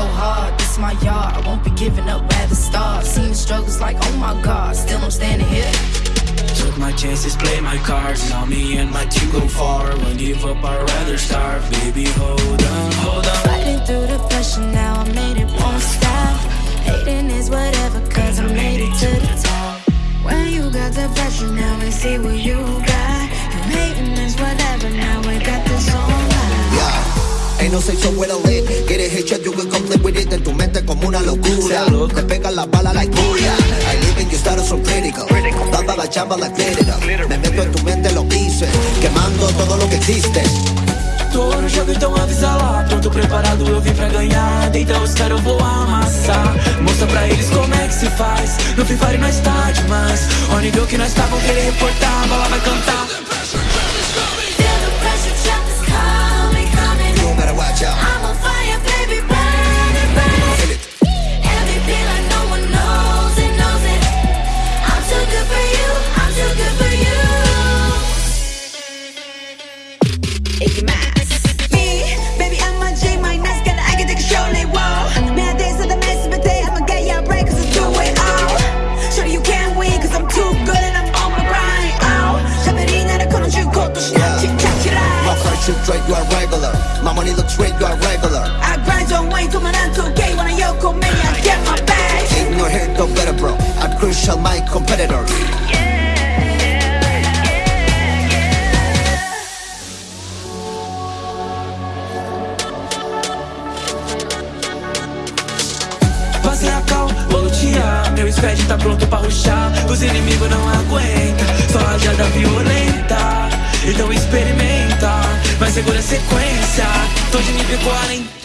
so hard, this my yard. I won't be giving up, rather start. Seen the struggles like, oh my god, still I'm standing here. Took my chances, play my cards. Now me and my team go far. Won't give up, I'd rather starve. Baby, hold on, hold on. Now we see what you got. You hating is whatever, now we got this on Yeah. Ain't no say so well lit. Get it hit you can complete with it. En tu mente como una locura. Te pegan la bala like booyah. I live in your status so critical. Daba la chamba like glitter. Me meto en tu mente lo hice. Quemando todo lo que existe. Tô no jogo, então avisa lá Pronto, preparado, eu vim pra ganhar Então os caras eu vou amassar Mostra pra eles como é que se faz No Free Fire nós tá demais que nós tava, o que ele reportava. Lá na straight, you are regular. My money looks straight, you are regular. I grind your way to my to gay When I go, on me, I get my bag. Keep your hair, go better bro. I'm crucial, my competitor. Yeah. Meu spread tá pronto pra ruxar. Os inimigos não aguentam. Só rajada violenta. Segura a sequência. Tô de nível 40